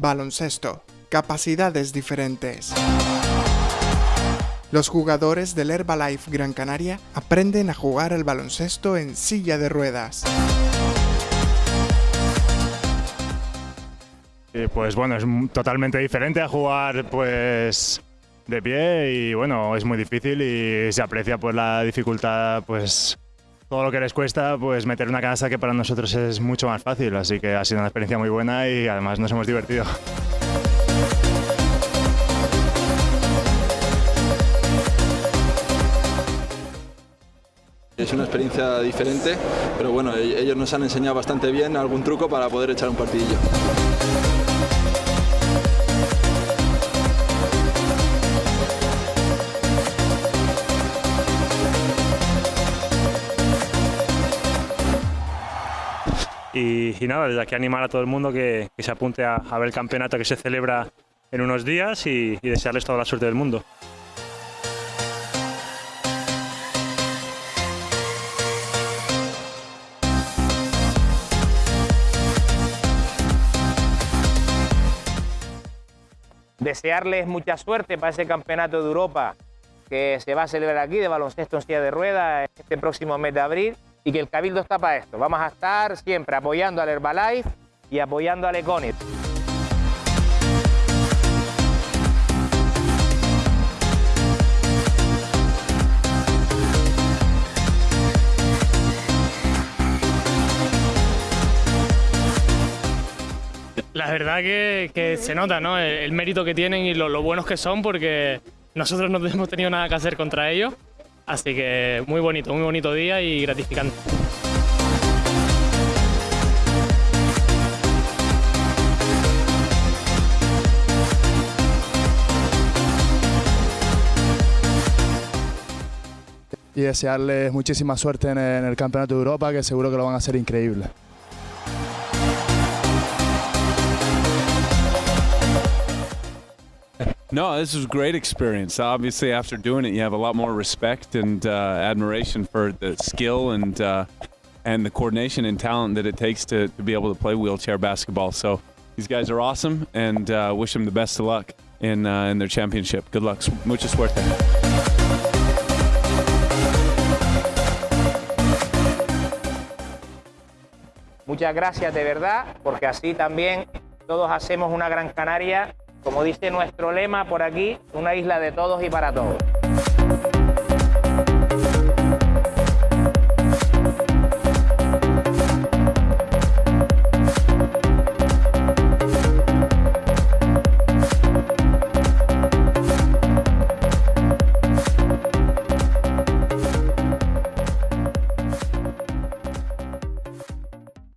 baloncesto, capacidades diferentes. Los jugadores del Herbalife Gran Canaria aprenden a jugar al baloncesto en silla de ruedas. pues bueno, es totalmente diferente a jugar pues de pie y bueno, es muy difícil y se aprecia pues la dificultad pues todo lo que les cuesta pues meter una canasta que para nosotros es mucho más fácil, así que ha sido una experiencia muy buena y además nos hemos divertido. Es una experiencia diferente, pero bueno, e-, ellos nos han enseñado bastante bien algún truco para poder echar un partidillo. Y, nada, desde aquí animar a todo el mundo que, se apunte a, ver el campeonato que se celebra en unos días y, y desearles toda la suerte del mundo. Desearles mucha suerte para ese campeonato de Europa que se va a celebrar aquí de baloncesto en silla de ruedas este próximo mes de abril y que el Cabildo está para esto. Vamos a estar siempre apoyando al Herbalife y apoyando al Econit. La verdad que, se nota ¿no? el, mérito que tienen y lo buenos que son porque nosotros no hemos tenido nada que hacer contra ellos Así que muy bonito, muy bonito día y gratificante. Y desearles muchísima suerte en el Campeonato de Europa, que seguro que lo van a hacer increíble. No, this was a great experience. Obviously, after doing it, you have a lot more respect and uh, admiration for the skill and uh, and the coordination and talent that it takes to, to be able to play wheelchair basketball. So these guys are awesome, and uh, wish them the best of luck in uh, in their championship. Good luck. Mucha suerte. Muchas gracias de verdad, porque así también todos hacemos una Gran Canaria como dice nuestro lema por aquí, una isla de todos y para todos.